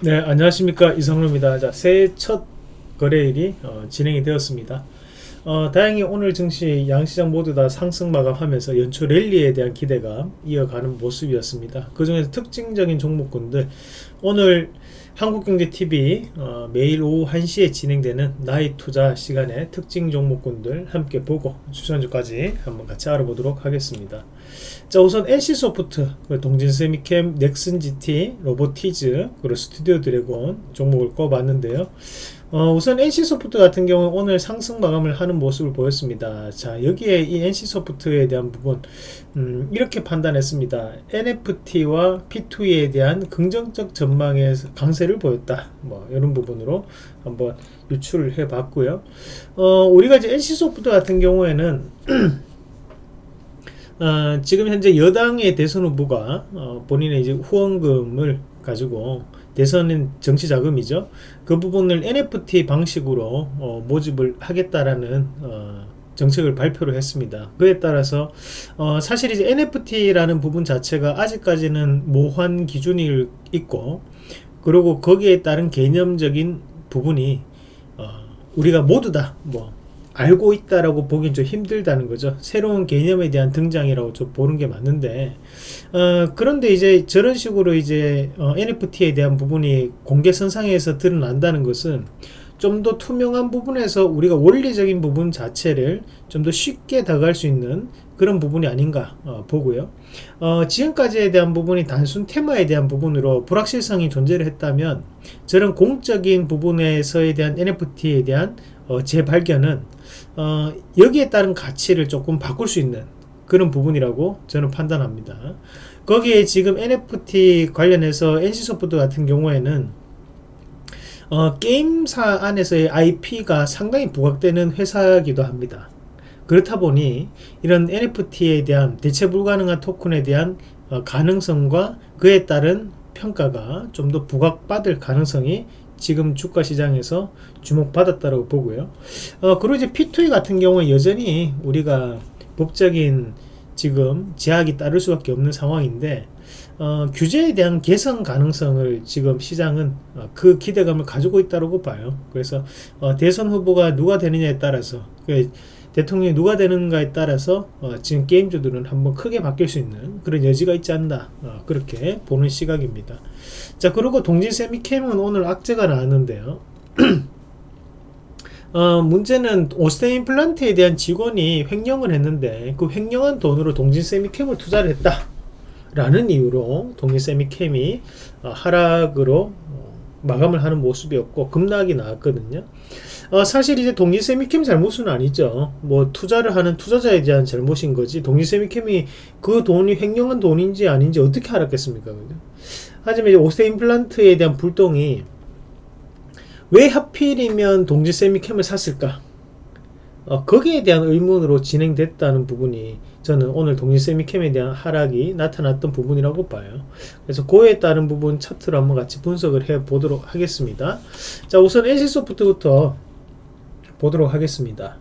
네 안녕하십니까. 이성로입니다. 자 새해 첫 거래일이 어, 진행이 되었습니다. 어, 다행히 오늘 증시 양시장 모두 다 상승 마감하면서 연초 랠리에 대한 기대가 이어가는 모습이었습니다. 그 중에서 특징적인 종목군들. 오늘 한국경제TV 어, 매일 오후 1시에 진행되는 나이 투자 시간에 특징 종목군들 함께 보고 추천주까지 한번 같이 알아보도록 하겠습니다. 자 우선 NC소프트, 동진세미캠, 넥슨GT, 로보티즈, 그리고 스튜디오 드래곤 종목을 꼽았는데요. 어, 우선 NC소프트 같은 경우 오늘 상승 마감을 하는 모습을 보였습니다. 자 여기에 이 NC소프트에 대한 부분 음, 이렇게 판단했습니다. NFT와 P2E에 대한 긍정적 전망의 강세를 보였다. 뭐 이런 부분으로 한번 유출을 해봤고요. 어, 우리가 이제 NC소프트 같은 경우에는 어, 지금 현재 여당의 대선 후보가 어, 본인의 이제 후원금을 가지고 대선은 정치 자금이죠. 그 부분을 NFT 방식으로 어, 모집을 하겠다라는 어, 정책을 발표를 했습니다. 그에 따라서 어, 사실 이제 NFT라는 부분 자체가 아직까지는 모환 기준이 있고 그리고 거기에 따른 개념적인 부분이 어, 우리가 모두 다뭐 알고 있다라고 보긴 좀 힘들다는 거죠. 새로운 개념에 대한 등장이라고 좀 보는 게 맞는데 어, 그런데 이제 저런 식으로 이제 어, NFT에 대한 부분이 공개선상에서 드러난다는 것은 좀 더 투명한 부분에서 우리가 원리적인 부분 자체를 좀 더 쉽게 다가갈 수 있는 그런 부분이 아닌가 어, 보고요. 어, 지금까지에 대한 부분이 단순 테마에 대한 부분으로 불확실성이 존재를 했다면 저런 공적인 부분에서에 대한 NFT에 대한 어, 재발견은 어, 여기에 따른 가치를 조금 바꿀 수 있는 그런 부분이라고 저는 판단합니다. 거기에 지금 NFT 관련해서 NC소프트 같은 경우에는 어, 게임사 안에서의 IP가 상당히 부각되는 회사이기도 합니다. 그렇다 보니 이런 NFT에 대한 대체 불가능한 토큰에 대한 어, 가능성과 그에 따른 평가가 좀 더 부각받을 가능성이 지금 주가 시장에서 주목받았다고 보고요. 어, 그리고 이제 P2E 같은 경우에 여전히 우리가 법적인 지금 제약이 따를 수밖에 없는 상황인데 어, 규제에 대한 개선 가능성을 지금 시장은 어, 그 기대감을 가지고 있다고 봐요. 그래서 어, 대선 후보가 누가 되느냐에 따라서 그 대통령이 누가 되는가에 따라서 어, 지금 게임주들은 한번 크게 바뀔 수 있는 그런 여지가 있지 않나 어, 그렇게 보는 시각입니다. 자 그리고 동진 세미 캠은 오늘 악재가 나왔는데요. 어, 문제는 오스테 임플란트에 대한 직원이 횡령을 했는데 그 횡령한 돈으로 동진 세미캠을 투자를 했다 라는 이유로 동진 세미캠이 어, 하락으로 어, 마감을 하는 모습이었고 급락이 나왔거든요 어, 사실 이제 동리세미캠 잘못은 아니죠. 뭐 투자를 하는 투자자에 대한 잘못인 거지. 동리세미캠이 그 돈이 횡령한 돈인지 아닌지 어떻게 알았겠습니까? 그죠? 하지만 이제 오세 임플란트에 대한 불똥이 왜 하필이면 동지세미캠을 샀을까? 어, 거기에 대한 의문으로 진행됐다는 부분이 저는 오늘 동지세미캠에 대한 하락이 나타났던 부분이라고 봐요. 그래서 그에 따른 부분 차트로 한번 같이 분석을 해 보도록 하겠습니다. 자 우선 NC소프트부터 보도록 하겠습니다.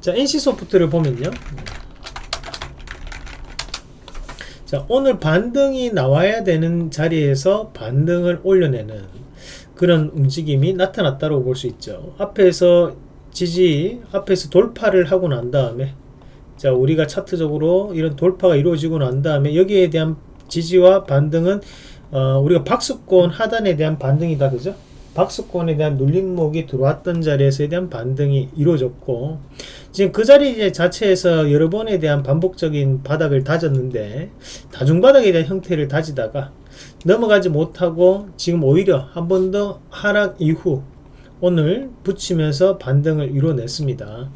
자, NC소프트를 보면요. 자, 오늘 반등이 나와야 되는 자리에서 반등을 올려내는 그런 움직임이 나타났다고 볼 수 있죠. 앞에서 지지, 앞에서 돌파를 하고 난 다음에 자, 우리가 차트적으로 이런 돌파가 이루어지고 난 다음에 여기에 대한 지지와 반등은 어, 우리가 박수권 하단에 대한 반등이다. 그죠? 박스권에 대한 눌림목이 들어왔던 자리에서에 대한 반등이 이루어졌고 지금 그 자리 자체에서 여러 번에 대한 반복적인 바닥을 다졌는데 다중바닥에 대한 형태를 다지다가 넘어가지 못하고 지금 오히려 한 번 더 하락 이후 오늘 붙이면서 반등을 이뤄냈습니다.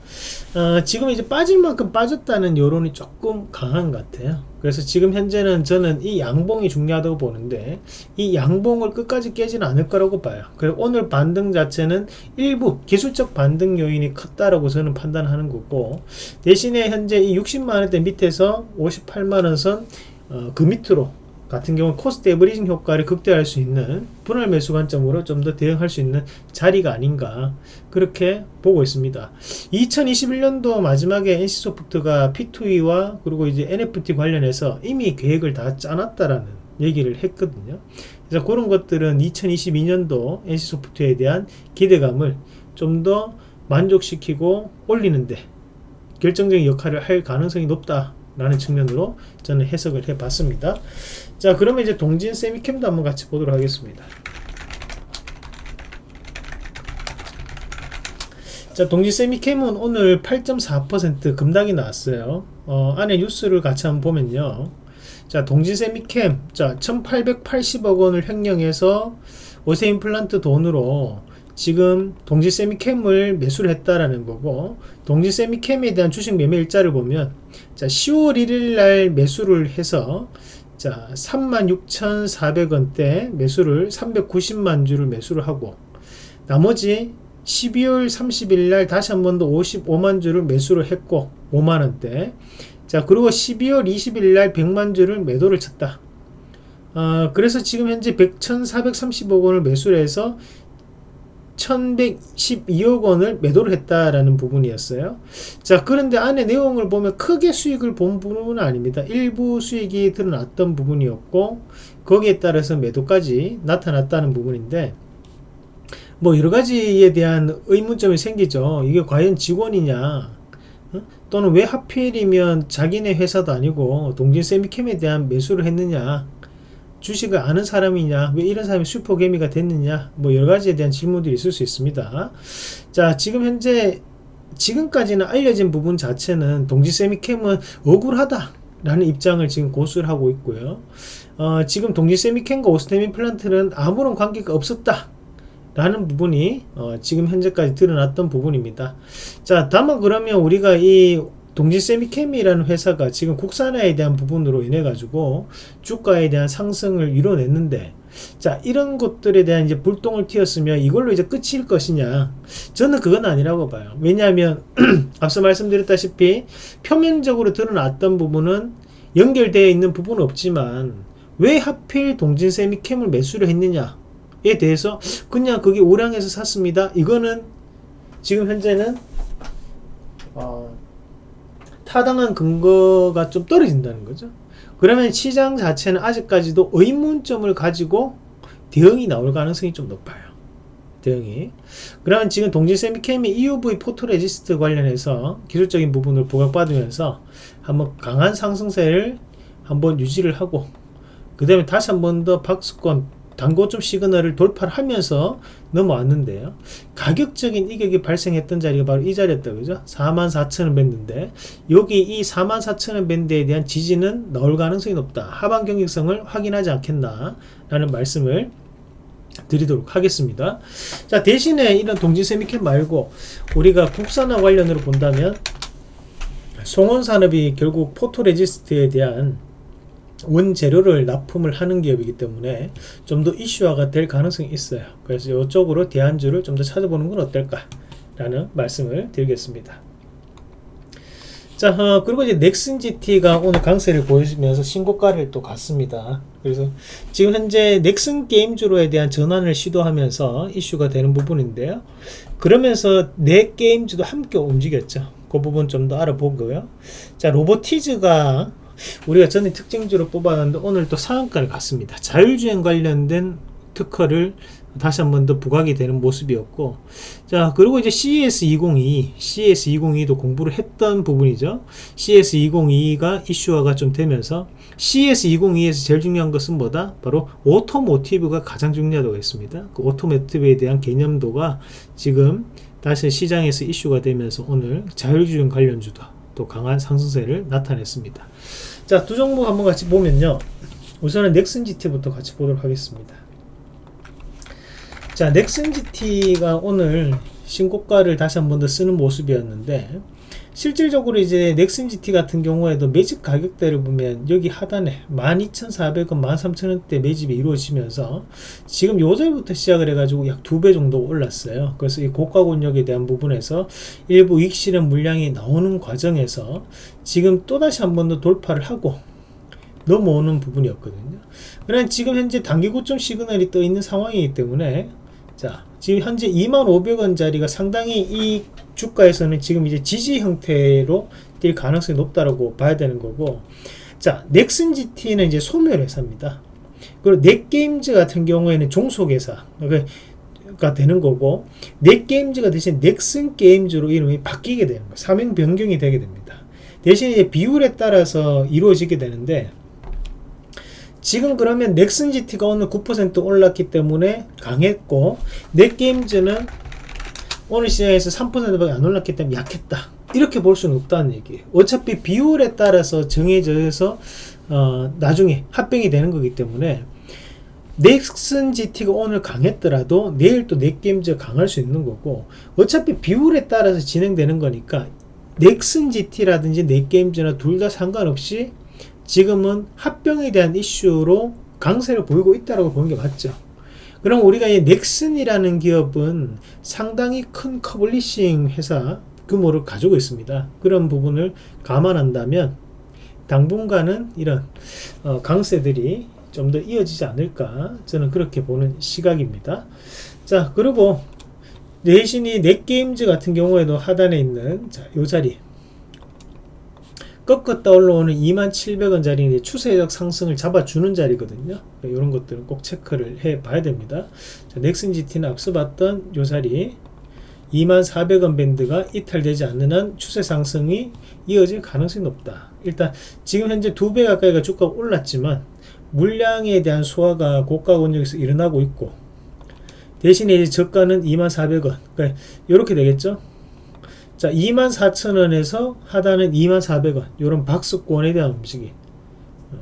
어, 지금 이제 빠질 만큼 빠졌다는 여론이 조금 강한 것 같아요. 그래서 지금 현재는 저는 이 양봉이 중요하다고 보는데 이 양봉을 끝까지 깨지는 않을 거라고 봐요. 그리고 오늘 반등 자체는 일부 기술적 반등 요인이 컸다라고 저는 판단하는 거고 대신에 현재 이 60만원대 밑에서 58만원 선, 어, 그 밑으로 같은 경우는 cost averaging 효과를 극대화할 수 있는 분할 매수 관점으로 좀 더 대응할 수 있는 자리가 아닌가 그렇게 보고 있습니다. 2021년도 마지막에 NC소프트가 P2E와 그리고 이제 NFT 관련해서 이미 계획을 다 짜놨다라는 얘기를 했거든요. 그래서 그런 것들은 2022년도 NC소프트에 대한 기대감을 좀 더 만족시키고 올리는데 결정적인 역할을 할 가능성이 높다 라는 측면으로 저는 해석을 해 봤습니다. 자 그러면 이제 동진 세미캠도 한번 같이 보도록 하겠습니다. 자 동진 세미캠은 오늘 8.4% 급락이 나왔어요. 어, 안에 뉴스를 같이 한번 보면요. 자 동진 세미캠 자 1880억 원을 횡령해서 오세 임플란트 돈으로 지금 동지 세미캠을 매수를 했다라는 거고 동지 세미캠에 대한 주식 매매 일자를 보면 자 10월 1일 날 매수를 해서 자 36,400원대 매수를 390만 주를 매수를 하고 나머지 12월 30일 날 다시 한 번 더 55만 주를 매수를 했고 5만원대. 자 그리고 12월 20일 날 100만 주를 매도를 쳤다. 어, 그래서 지금 현재 100,430억 원을 매수를 해서 1112억 원을 매도를 했다라는 부분이었어요. 자, 그런데 안에 내용을 보면 크게 수익을 본 부분은 아닙니다. 일부 수익이 드러났던 부분이었고, 거기에 따라서 매도까지 나타났다는 부분인데, 뭐 여러 가지에 대한 의문점이 생기죠. 이게 과연 직원이냐, 어? 또는 왜 하필이면 자기네 회사도 아니고 동진 세미캠에 대한 매수를 했느냐, 주식을 아는 사람이냐 왜 이런 사람이 슈퍼개미가 됐느냐 뭐 여러가지에 대한 질문들이 있을 수 있습니다. 자 지금 현재 지금까지는 알려진 부분 자체는 동지세미캠은 억울하다 라는 입장을 지금 고수를 하고 있고요. 어, 지금 동지세미캠과 오스테민 플란트는 아무런 관계가 없었다 라는 부분이 어, 지금 현재까지 드러났던 부분입니다. 자 다만 그러면 우리가 이 동지 세미케미라는 회사가 지금 국산화에 대한 부분으로 인해 가지고 주가에 대한 상승을 이뤄냈는데 자 이런 것들에 대한 이제 불똥을 튀었으면 이걸로 이제 끝일 것이냐? 저는 그건 아니라고 봐요. 왜냐하면 앞서 말씀드렸다시피 표면적으로 드러났던 부분은 연결되어 있는 부분은 없지만 왜 하필 동진 세미캠을 매수를 했느냐에 대해서 그냥 그게 오량에서 샀습니다. 이거는 지금 현재는 어, 타당한 근거가 좀 떨어진다는 거죠. 그러면 시장 자체는 아직까지도 의문점을 가지고 대응이 나올 가능성이 좀 높아요. 대응이. 그러면 지금 동진 세미케미 EUV 포토레지스트 관련해서 기술적인 부분을 부각받으면서 한번 강한 상승세를 한번 유지를 하고 그 다음에 다시 한번 더 박스권 단고점 시그널을 돌파를 하면서 넘어왔는데요. 가격적인 이격이 발생했던 자리가 바로 이 자리였다. 그죠? 44,000원 밴드인데 여기 이 44,000원 밴드에 대한 지지는 나올 가능성이 높다. 하반 경직성을 확인하지 않겠나 라는 말씀을 드리도록 하겠습니다. 자 대신에 이런 동지 세미캠 말고 우리가 국산화 관련으로 본다면 송원산업이 결국 포토레지스트에 대한 원재료를 납품을 하는 기업이기 때문에 좀 더 이슈화가 될 가능성이 있어요. 그래서 이쪽으로 대안주를 좀 더 찾아보는 건 어떨까 라는 말씀을 드리겠습니다. 자 어, 그리고 이제 넥슨 GT가 오늘 강세를 보여주면서 신고가를 또 갔습니다. 그래서 지금 현재 넥슨 게임주로에 대한 전환을 시도하면서 이슈가 되는 부분인데요. 그러면서 내 게임주도 함께 움직였죠. 그 부분 좀 더 알아보고요. 자 로보티즈가 우리가 전에 특징주로 뽑았는데 오늘 또 상한가를 갔습니다. 자율주행 관련된 특허를 다시 한 번 더 부각이 되는 모습이었고 자 그리고 이제 CES 2022 CES 2022도 공부를 했던 부분이죠. CES 2022가 이슈화가 좀 되면서 CES 2022에서 제일 중요한 것은 뭐다? 바로 automotive가 가장 중요하다고 했습니다. 그 automotive에 대한 개념도가 지금 다시 시장에서 이슈가 되면서 오늘 자율주행 관련주도 또 강한 상승세를 나타냈습니다 자, 두 종목 한번 같이 보면요. 우선은 넥슨 GT부터 같이 보도록 하겠습니다. 자, 넥슨 GT가 오늘 신고가를 다시 한 번 더 쓰는 모습이었는데 실질적으로 이제 넥슨 GT 같은 경우에도 매집 가격대를 보면 여기 하단에 12,400원, 13,000원대 매집이 이루어지면서 지금 요절부터 시작을 해가지고 약 두 배 정도 올랐어요. 그래서 이 고가 권역에 대한 부분에서 일부 익 실현 물량이 나오는 과정에서 지금 또다시 한 번 더 돌파를 하고 넘어오는 부분이었거든요. 그러나 지금 현재 단기 고점 시그널이 떠 있는 상황이기 때문에 자 지금 현재 25,500원짜리가 상당히 이 주가에서는 지금 이제 지지 형태로 뛸 가능성이 높다라고 봐야 되는 거고 자 넥슨 GT는 이제 소멸 회사입니다 그리고 넷게임즈 같은 경우에는 종속회사 가 되는 거고 넷게임즈가 대신 넥슨 게임즈로 이름이 바뀌게 되는 거예요. 사명 변경이 되게 됩니다. 대신 이제 비율에 따라서 이루어지게 되는데 지금 그러면 넥슨 GT가 오늘 9% 올랐기 때문에 강했고 넷게임즈는 오늘 시장에서 3%밖에 안 올랐기 때문에 약했다. 이렇게 볼 수는 없다는 얘기예요. 어차피 비율에 따라서 정해져서 어, 나중에 합병이 되는 거기 때문에 넥슨 GT가 오늘 강했더라도 내일 또 넷게임즈가 강할 수 있는 거고 어차피 비율에 따라서 진행되는 거니까 넥슨 GT라든지 넷게임즈나 둘 다 상관없이 지금은 합병에 대한 이슈로 강세를 보이고 있다고 보는 게 맞죠. 그럼 우리가 이 넥슨이라는 기업은 상당히 큰 커블리싱 회사 규모를 가지고 있습니다. 그런 부분을 감안한다면 당분간은 이런 어, 강세들이 좀 더 이어지지 않을까 저는 그렇게 보는 시각입니다. 자 그리고 내신이 넷게임즈 같은 경우에도 하단에 있는 자, 요 자리 꺾었다 올라오는 2700원짜리 추세적 상승을 잡아주는 자리거든요. 이런 것들은 꼭 체크를 해 봐야 됩니다. 자, 넥슨 GT는 앞서 봤던 요 자리 2400원 밴드가 이탈되지 않는 한 추세 상승이 이어질 가능성이 높다. 일단 지금 현재 두 배 가까이가 주가가 올랐지만 물량에 대한 소화가 고가 권역에서 일어나고 있고 대신에 이제 저가는 2400원 그러니까 이렇게 되겠죠 자 24,000원에서 하단은 2400원. 이런 박스권에 대한 움직임 어.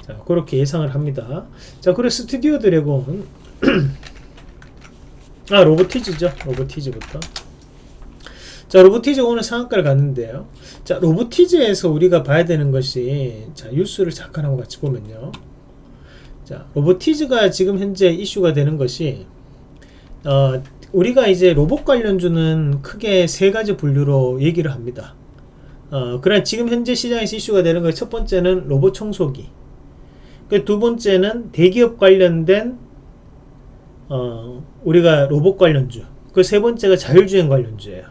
자 그렇게 예상을 합니다. 자 그리고 스튜디오 드래곤. 아 로보티즈죠? 로보티즈부터. 자 로보티즈 오늘 상한가를 갔는데요. 자 로보티즈에서 우리가 봐야 되는 것이 자 뉴스를 잠깐 한번 같이 보면요. 자 로보티즈가 지금 현재 이슈가 되는 것이 어, 우리가 이제 로봇 관련주는 크게 세 가지 분류로 얘기를 합니다. 어, 그러나 지금 현재 시장에서 이슈가 되는 것 첫 번째는 로봇 청소기. 그두 번째는 대기업 관련된 어, 우리가 로봇 관련주. 그 세 번째가 자율주행 관련주예요.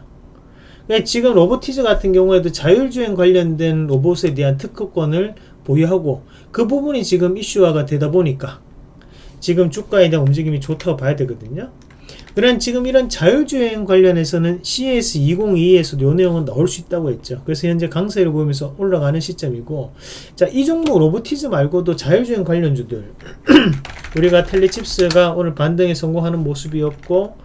그러니까 지금 로보티즈 같은 경우에도 자율주행 관련된 로봇에 대한 특허권을 보유하고 그 부분이 지금 이슈화가 되다 보니까 지금 주가에 대한 움직임이 좋다고 봐야 되거든요. 그런 지금 이런 자율주행 관련해서는 CS202에서도 요 내용은 나올 수 있다고 했죠. 그래서 현재 강세를 보면서 올라가는 시점이고 자, 이 종목 로보티즈 말고도 자율주행 관련주들 우리가 텔레칩스가 오늘 반등에 성공하는 모습이었고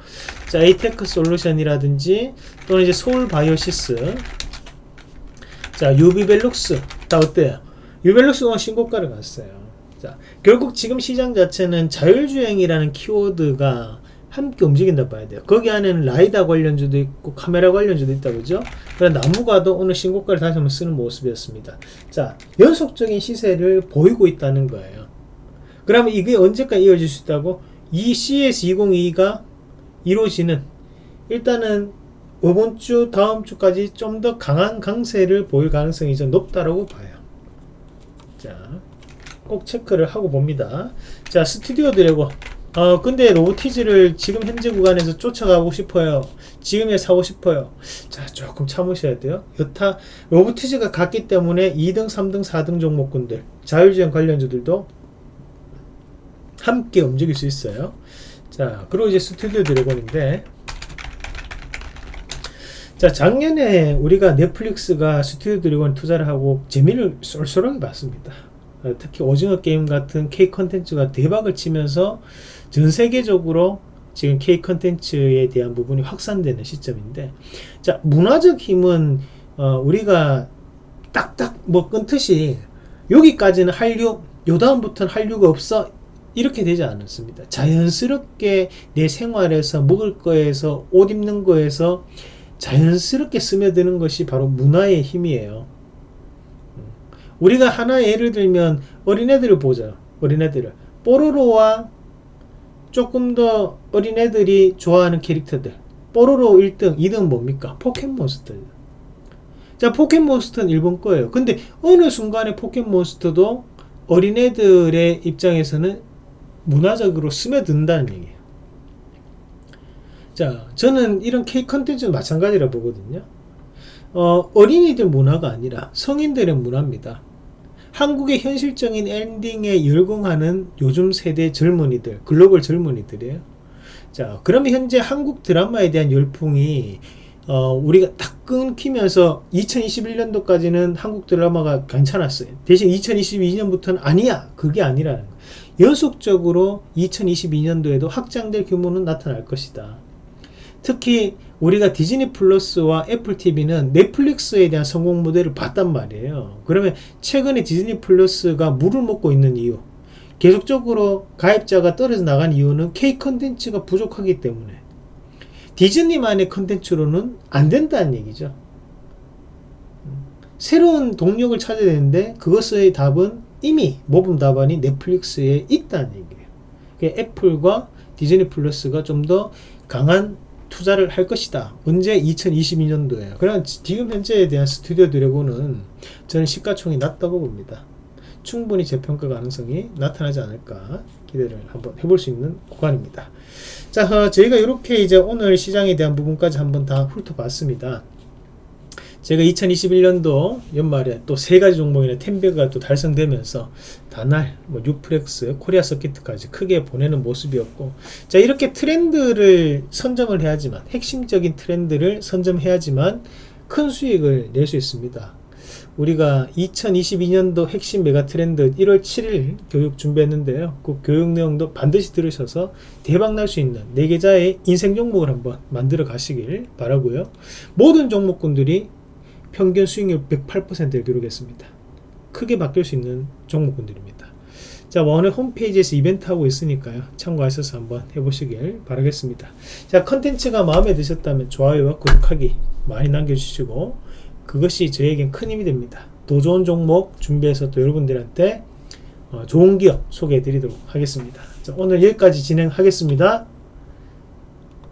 자, 에이테크 솔루션이라든지 또는 이제 서울 바이오시스 자, 유비벨록스 다 어때요? 유비벨록스가 신고가를 갔어요. 자, 결국 지금 시장 자체는 자율주행이라는 키워드가 함께 움직인다 봐야 돼요. 거기 안에는 라이다 관련주도 있고 카메라 관련주도 있다 그죠? 그런 나무가도 오늘 신고가를 다시 한번 쓰는 모습이었습니다. 자, 연속적인 시세를 보이고 있다는 거예요. 그러면 이게 언제까지 이어질 수 있다고? 이 CS202가 이루어지는 일단은 이번 주 다음 주까지 좀 더 강한 강세를 보일 가능성이 좀 높다라고 봐요. 자, 꼭 체크를 하고 봅니다. 자, 스튜디오 드래곤 어 근데 로보티즈를 지금 현재 구간에서 쫓아가고 싶어요. 지금에 사고 싶어요. 자 조금 참으셔야 돼요. 여타 로보티즈가 갔기 때문에 2등 3등 4등 종목군들 자율주행 관련주들도 함께 움직일 수 있어요. 자 그리고 이제 스튜디오 드래곤인데. 자 작년에 우리가 넷플릭스가 스튜디오 드래곤 투자를 하고 재미를 쏠쏠하게 봤습니다. 어, 특히 오징어 게임 같은 K 컨텐츠가 대박을 치면서 전 세계적으로 지금 K 컨텐츠에 대한 부분이 확산되는 시점인데 자 문화적 힘은 어, 우리가 딱딱 뭐 끊듯이 여기까지는 한류 요 다음부터는 한류가 없어 이렇게 되지 않았습니다 자연스럽게 내 생활에서 먹을 거에서 옷 입는 거에서 자연스럽게 스며드는 것이 바로 문화의 힘이에요 음. 우리가 하나 예를 들면 어린애들을 보자. 어린애들을. 뽀로로와 조금 더 어린애들이 좋아하는 캐릭터들. 뽀로로 1등 2등 뭡니까? 포켓몬스터 자 포켓몬스터는 일본 거예요. 근데 어느 순간에 포켓몬스터도 어린애들의 입장에서는 문화적으로 스며든다는 얘기예요. 자 저는 이런 K 컨텐츠는 마찬가지라 보거든요. 어, 어린이들 문화가 아니라 성인들의 문화입니다 한국의 현실적인 엔딩에 열광하는 요즘 세대 젊은이들, 글로벌 젊은이들이에요. 자, 그러면 현재 한국 드라마에 대한 열풍이 어, 우리가 딱 끊기면서 2021년도까지는 한국 드라마가 괜찮았어요. 대신 2022년부터는 아니야. 그게 아니라는 거예요. 연속적으로 2022년도에도 확장될 규모는 나타날 것이다. 특히 우리가 디즈니 플러스와 애플 TV는 넷플릭스에 대한 성공 모델을 봤단 말이에요. 그러면 최근에 디즈니 플러스가 물을 먹고 있는 이유, 계속적으로 가입자가 떨어져 나간 이유는 K 컨텐츠가 부족하기 때문에 디즈니만의 컨텐츠로는 안 된다는 얘기죠. 새로운 동력을 찾아야 되는데 그것의 답은 이미 모범 답안이 넷플릭스에 있다는 얘기예요. 그러니까 애플과 디즈니 플러스가 좀 더 강한 투자를 할 것이다. 언제 2022년도에요. 그럼 지금 현재에 대한 스튜디오 드래곤은 저는 시가총이 낮다고 봅니다. 충분히 재평가 가능성이 나타나지 않을까 기대를 한번 해볼 수 있는 구간입니다. 자, 어, 저희가 이렇게 이제 오늘 시장에 대한 부분까지 한번 다 훑어봤습니다. 제가 2021년도 연말에 또 세 가지 종목이나 텐베가 또 달성되면서 다날, 뭐 유프렉스, 코리아 서킷까지 크게 보내는 모습이었고, 자 이렇게 트렌드를 선점을 해야지만 핵심적인 트렌드를 선점해야지만 큰 수익을 낼 수 있습니다. 우리가 2022년도 핵심 메가 트렌드 1월 7일 교육 준비했는데요. 그 교육 내용도 반드시 들으셔서 대박 날 수 있는 4계좌의 인생 종목을 한번 만들어 가시길 바라고요. 모든 종목군들이 평균 수익률 108%를 기록했습니다. 크게 바뀔 수 있는 종목군들입니다. 자, 오늘 홈페이지에서 이벤트 하고 있으니까요. 참고하셔서 한번 해보시길 바라겠습니다. 자, 컨텐츠가 마음에 드셨다면 좋아요와 구독하기 많이 남겨주시고 그것이 저에겐 큰 힘이 됩니다. 더 좋은 종목 준비해서 또 여러분들한테 어, 좋은 기업 소개해 드리도록 하겠습니다. 자, 오늘 여기까지 진행하겠습니다.